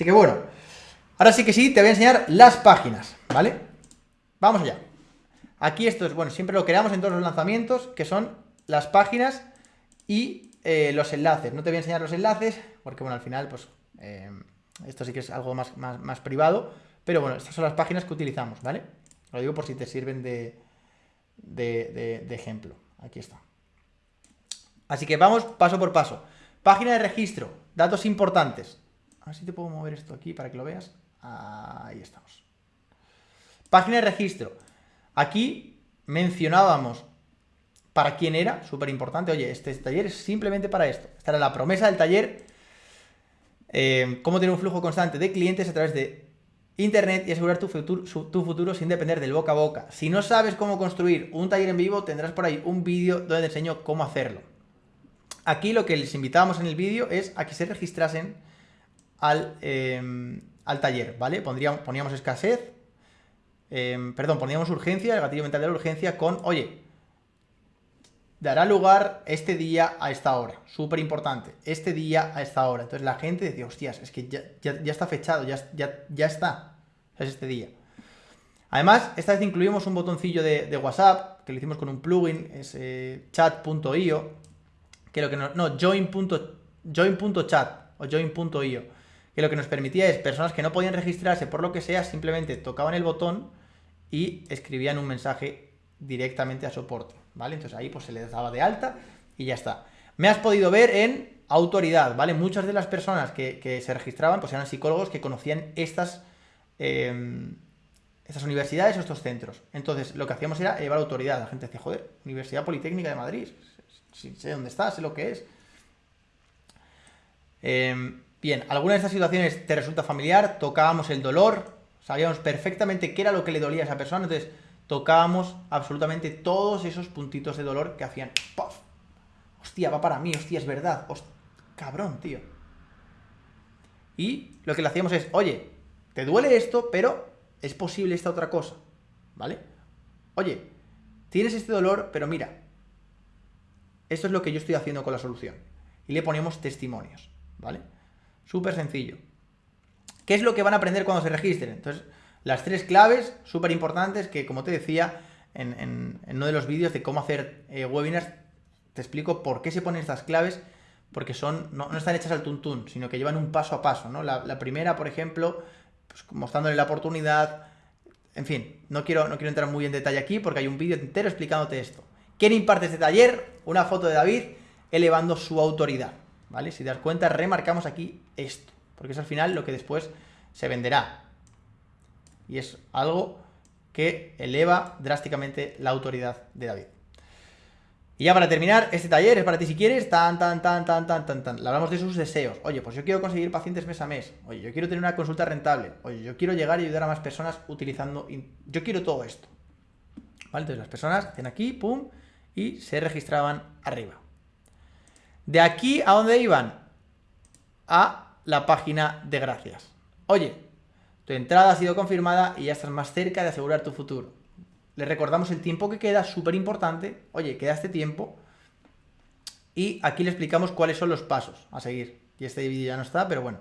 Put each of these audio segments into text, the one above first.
Así que bueno, ahora sí que sí, te voy a enseñar las páginas, ¿vale? Vamos allá. Aquí esto es, bueno, siempre lo creamos en todos los lanzamientos, que son las páginas y eh, los enlaces. No te voy a enseñar los enlaces, porque bueno, al final, pues, eh, esto sí que es algo más, más, privado, pero bueno, estas son las páginas que utilizamos, ¿vale? Lo digo por si te sirven de, de, de ejemplo. Aquí está. Así que vamos paso por paso. Página de registro, datos importantes. Ver si te puedo mover esto aquí para que lo veas. Ahí estamos. Página de registro. Aquí mencionábamos para quién era, súper importante. Oye, este taller es simplemente para esto. Esta era la promesa del taller. Eh, cómo tener un flujo constante de clientes a través de Internet y asegurar tu futuro, tu futuro sin depender del boca a boca. Si no sabes cómo construir un taller en vivo, tendrás por ahí un vídeo donde te enseño cómo hacerlo. Aquí lo que les invitábamos en el vídeo es a que se registrasen al, em, al taller, ¿vale? Pondríamos, poníamos escasez, em, perdón, poníamos urgencia, el gatillo mental de la urgencia con, oye, dará lugar este día a esta hora, súper importante, este día a esta hora. Entonces la gente decía, hostias, es que ya, está fechado, ya, ya, ya está, es este día. Además, esta vez incluimos un botoncillo de, WhatsApp, que lo hicimos con un plugin, es eh, chat.io, que lo que no, no, join.chat o join.io lo que nos permitía es personas que no podían registrarse por lo que sea, simplemente tocaban el botón y escribían un mensaje directamente a soporte, ¿vale? Entonces ahí pues se les daba de alta y ya está. Me has podido ver en autoridad, ¿vale? Muchas de las personas que, se registraban pues eran psicólogos que conocían estas, em, estas universidades o estos centros. Entonces lo que hacíamos era llevar autoridad. La gente decía, joder, Universidad Politécnica de Madrid, sé dónde está, sé lo que es. Eh, Bien, ¿alguna de estas situaciones te resulta familiar? Tocábamos el dolor, sabíamos perfectamente qué era lo que le dolía a esa persona, entonces tocábamos absolutamente todos esos puntitos de dolor que hacían ¡puff! Hostia, va para mí, hostia, es verdad. cabrón, tío. Y lo que le hacíamos es, oye, te duele esto, pero es posible esta otra cosa, ¿vale? Oye, tienes este dolor, pero mira, esto es lo que yo estoy haciendo con la solución. Y le ponemos testimonios, ¿vale? Súper sencillo. ¿Qué es lo que van a aprender cuando se registren? Entonces, las tres claves súper importantes que, como te decía en, uno de los vídeos de cómo hacer eh, webinars, te explico por qué se ponen estas claves, porque son no, están hechas al tuntún, sino que llevan un paso a paso. ¿no? La, primera, por ejemplo, pues, mostrándole la oportunidad, en fin, no quiero, no quiero entrar muy en detalle aquí porque hay un vídeo entero explicándote esto. ¿Quién imparte este taller? Una foto de David elevando su autoridad. ¿Vale? Si te das cuenta, remarcamos aquí esto, porque es al final lo que después se venderá. Y es algo que eleva drásticamente la autoridad de David. Y ya para terminar, este taller es para ti si quieres, tan, tan, tan, tan, tan, tan, tan. Le hablamos de sus deseos. Oye, pues yo quiero conseguir pacientes mes a mes. Oye, yo quiero tener una consulta rentable. Oye, yo quiero llegar y ayudar a más personas utilizando... Yo quiero todo esto. ¿Vale? Entonces las personas hacen aquí, pum, y se registraban arriba. De aquí, ¿a dónde iban? A la página de gracias. Oye, tu entrada ha sido confirmada y ya estás más cerca de asegurar tu futuro. Le recordamos el tiempo que queda, súper importante. Oye, queda este tiempo. Y aquí le explicamos cuáles son los pasos a seguir. Y este vídeo ya no está, pero bueno.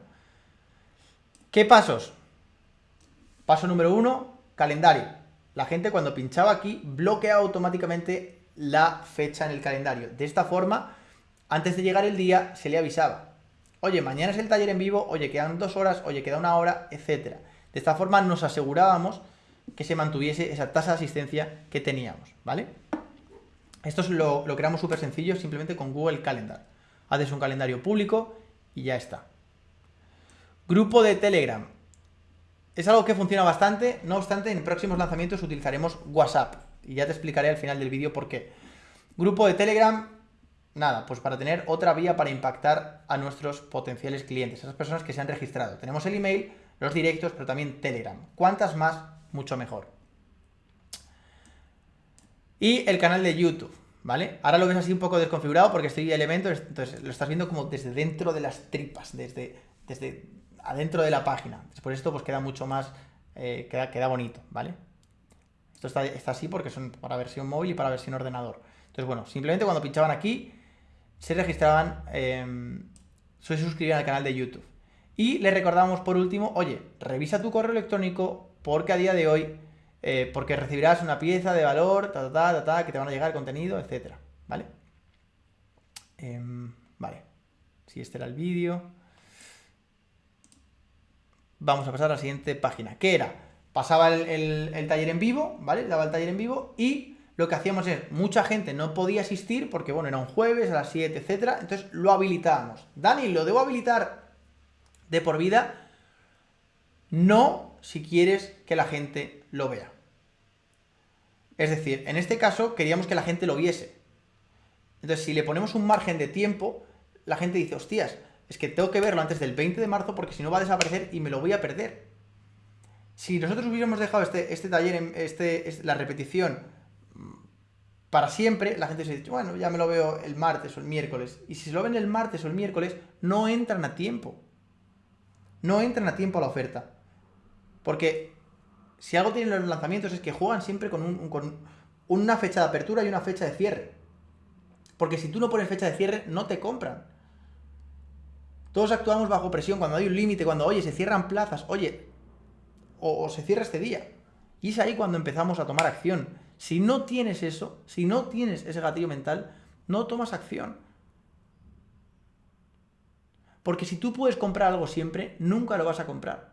¿Qué pasos? Paso número uno, calendario. La gente cuando pinchaba aquí bloquea automáticamente la fecha en el calendario. De esta forma antes de llegar el día se le avisaba. Oye, mañana es el taller en vivo, oye, quedan dos horas, oye, queda una hora, etc. De esta forma nos asegurábamos que se mantuviese esa tasa de asistencia que teníamos, ¿vale? Esto es lo, lo creamos súper sencillo, simplemente con Google Calendar. Haces un calendario público y ya está. Grupo de Telegram. Es algo que funciona bastante, no obstante, en próximos lanzamientos utilizaremos WhatsApp. Y ya te explicaré al final del vídeo por qué. Grupo de Telegram, Nada, pues para tener otra vía para impactar a nuestros potenciales clientes, esas personas que se han registrado. Tenemos el email, los directos, pero también Telegram. Cuantas más, mucho mejor. Y el canal de YouTube, ¿vale? Ahora lo ves así un poco desconfigurado porque estoy elementos, entonces lo estás viendo como desde dentro de las tripas, desde, desde adentro de la página. Por esto pues queda mucho más, eh, queda, queda bonito, ¿vale? Esto está, está así porque son para versión móvil y para versión ordenador. Entonces, bueno, simplemente cuando pinchaban aquí, se registraban, eh, se suscribían al canal de YouTube. Y le recordamos por último, oye, revisa tu correo electrónico porque a día de hoy, eh, porque recibirás una pieza de valor, ta, ta, ta, ta, que te van a llegar contenido, etcétera, ¿vale? Em, vale, si este era el vídeo. Vamos a pasar a la siguiente página, que era, pasaba el, el taller en vivo, ¿vale? Daba el taller en vivo y lo que hacíamos es, mucha gente no podía asistir porque, bueno, era un jueves a las 7, etcétera, entonces lo habilitábamos. Dani, ¿lo debo habilitar de por vida, no si quieres que la gente lo vea. Es decir, en este caso queríamos que la gente lo viese. Entonces, si le ponemos un margen de tiempo, la gente dice, hostias, es que tengo que verlo antes del 20 de marzo porque si no va a desaparecer y me lo voy a perder. Si nosotros hubiéramos dejado este, este taller, este, la repetición para siempre, la gente se dice, bueno, ya me lo veo el martes o el miércoles. Y si se lo ven el martes o el miércoles, no entran a tiempo no entran a tiempo a la oferta. Porque si algo tienen los lanzamientos es que juegan siempre con, una fecha de apertura y una fecha de cierre. Porque si tú no pones fecha de cierre, no te compran. Todos actuamos bajo presión cuando hay un límite, cuando, oye, se cierran plazas, oye, o, o, se cierra este día. Y es ahí cuando empezamos a tomar acción. Si no tienes eso, si no tienes ese gatillo mental, no tomas acción. Porque si tú puedes comprar algo siempre, nunca lo vas a comprar.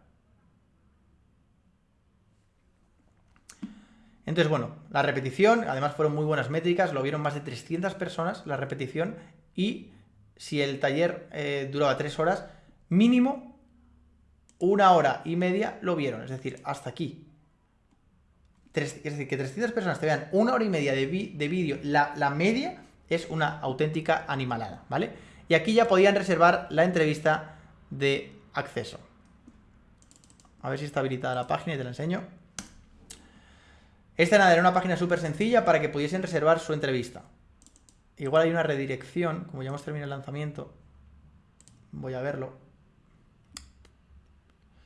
Entonces, bueno, la repetición, además fueron muy buenas métricas, lo vieron más de 300 personas la repetición y si el taller eh, duraba 3 horas, mínimo una hora y media lo vieron, es decir, hasta aquí. Es decir, que 300 personas te vean una hora y media de, vídeo, la, media es una auténtica animalada, ¿vale? Y aquí ya podían reservar la entrevista de acceso. A ver si está habilitada la página y te la enseño. Esta nada, era una página súper sencilla para que pudiesen reservar su entrevista. Igual hay una redirección, como ya hemos terminado el lanzamiento. Voy a verlo.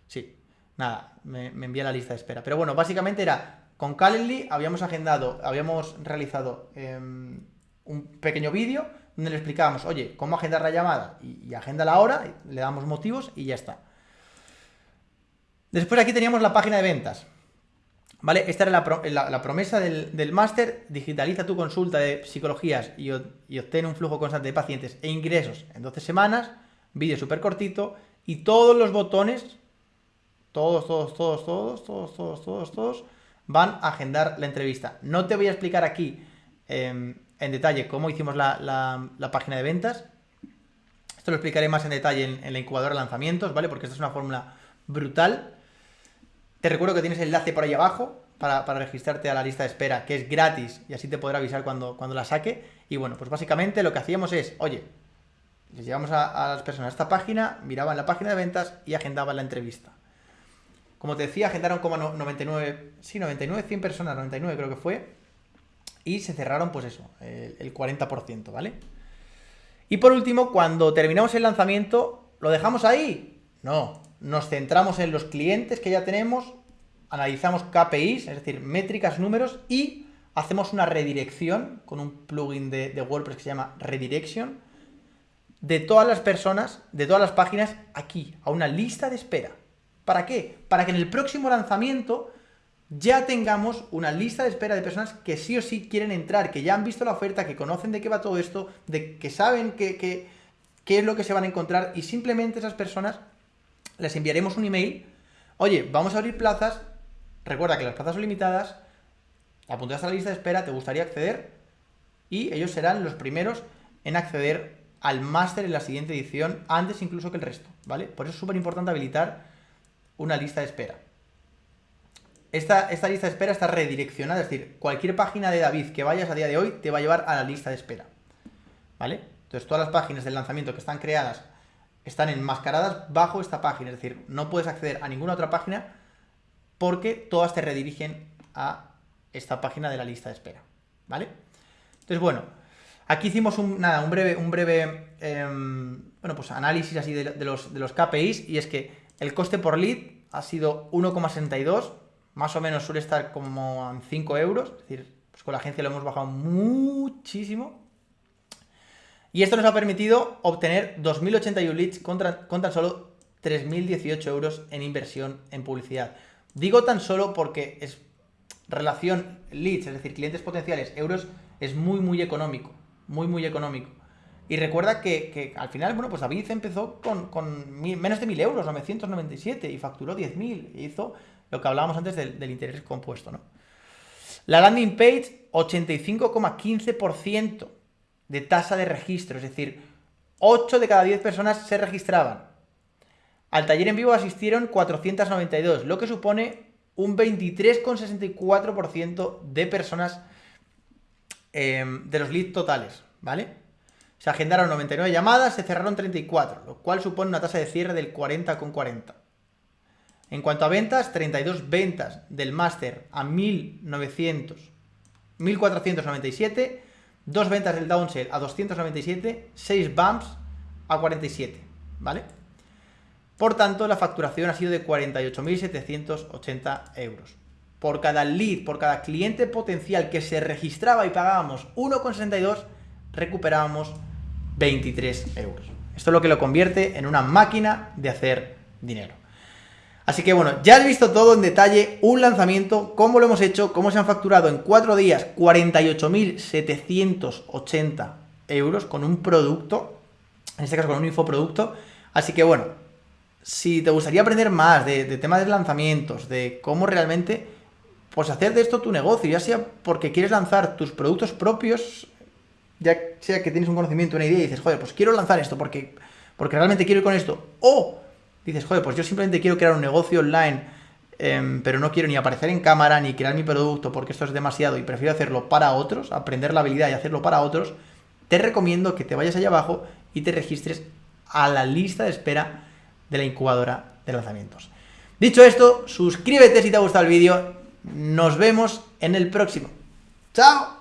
Sí, nada, me, envía la lista de espera. Pero bueno, básicamente era, con Calendly habíamos agendado, habíamos realizado em, un pequeño vídeo donde le explicábamos, oye, cómo agendar la llamada y, agenda la hora, le damos motivos y ya está. Después aquí teníamos la página de ventas. ¿Vale? Esta era la, promesa del, máster, digitaliza tu consulta de psicologías y, y, obtén un flujo constante de pacientes e ingresos en 12 semanas, vídeo súper cortito y todos los botones, todos, todos, todos, todos, todos, todos, todos, todos, van a agendar la entrevista. No te voy a explicar aquí em, en detalle cómo hicimos la, página de ventas. Esto lo explicaré más en detalle en, la incubadora de lanzamientos, ¿vale? Porque esta es una fórmula brutal. Te recuerdo que tienes el enlace por ahí abajo para, registrarte a la lista de espera, que es gratis y así te podrá avisar cuando, cuando la saque. Y bueno, pues básicamente lo que hacíamos es, oye, les llevamos a, las personas a esta página, miraban la página de ventas y agendaban la entrevista. Como te decía, agendaron como 99, sí, 99, 100 personas, 99 creo que fue, y se cerraron, pues eso, el, 40%, ¿vale? Y por último, cuando terminamos el lanzamiento, ¿lo dejamos ahí? No, nos centramos en los clientes que ya tenemos, analizamos KPIs, es decir, métricas, números, y hacemos una redirección con un plugin de, de WordPress que se llama Redirection, de todas las personas, de todas las páginas, aquí, a una lista de espera. ¿Para qué? Para que en el próximo lanzamiento ya tengamos una lista de espera de personas que sí o sí quieren entrar, que ya han visto la oferta, que conocen de qué va todo esto, de que saben qué es lo que se van a encontrar y simplemente esas personas les enviaremos un email, oye, vamos a abrir plazas, recuerda que las plazas son limitadas, apuntas a la lista de espera, te gustaría acceder y ellos serán los primeros en acceder al máster en la siguiente edición, antes incluso que el resto, ¿vale? Por eso es súper importante habilitar una lista de espera. Esta, lista de espera está redireccionada, es decir, cualquier página de David que vayas a día de hoy te va a llevar a la lista de espera. ¿Vale? Entonces todas las páginas del lanzamiento que están creadas están enmascaradas bajo esta página, es decir, no puedes acceder a ninguna otra página porque todas te redirigen a esta página de la lista de espera. ¿Vale? Entonces, bueno, aquí hicimos un, nada, un breve, un breve em, bueno, pues análisis así de, los, de los KPIs y es que el coste por lead ha sido 1,62 más o menos suele estar como en 5 euros, es decir, pues con la agencia lo hemos bajado muchísimo. Y esto nos ha permitido obtener 2.081 leads con, tan solo 3.018 euros en inversión en publicidad. Digo tan solo porque es relación leads, es decir, clientes potenciales, euros, es muy, muy económico. Muy, muy económico. Y recuerda que, al final, bueno, pues David empezó con, menos de 1.000 euros, 997, y facturó 10.000, y hizo lo que hablábamos antes del, interés compuesto, ¿no? La landing page, 85,15% de tasa de registro, es decir, 8 de cada 10 personas se registraban. Al taller en vivo asistieron 492, lo que supone un 23,64% de personas em, de los leads totales, ¿vale? Se agendaron 99 llamadas, se cerraron 34, lo cual supone una tasa de cierre del 40,40. En cuanto a ventas, 32 ventas del máster a 1900, 1497, 2 ventas del downsell a 297, 6 bumps a 47, ¿vale? Por tanto, la facturación ha sido de 48.780 euros. Por cada lead, por cada cliente potencial que se registraba y pagábamos 1,62, recuperábamos 23 euros. Esto es lo que lo convierte en una máquina de hacer dinero. Así que bueno, ya has visto todo en detalle, un lanzamiento, cómo lo hemos hecho, cómo se han facturado en 4 días 48.780 euros con un producto, en este caso con un infoproducto. Así que bueno, si te gustaría aprender más de, temas de lanzamientos, de cómo realmente pues hacer de esto tu negocio, ya sea porque quieres lanzar tus productos propios, ya sea que tienes un conocimiento, una idea y dices, joder, pues quiero lanzar esto porque, porque realmente quiero ir con esto, o dices, joder, pues yo simplemente quiero crear un negocio online, em, pero no quiero ni aparecer en cámara, ni crear mi producto, porque esto es demasiado y prefiero hacerlo para otros, aprender la habilidad y hacerlo para otros, te recomiendo que te vayas allá abajo y te registres a la lista de espera de la incubadora de lanzamientos. Dicho esto, suscríbete si te ha gustado el vídeo, nos vemos en el próximo. ¡Chao!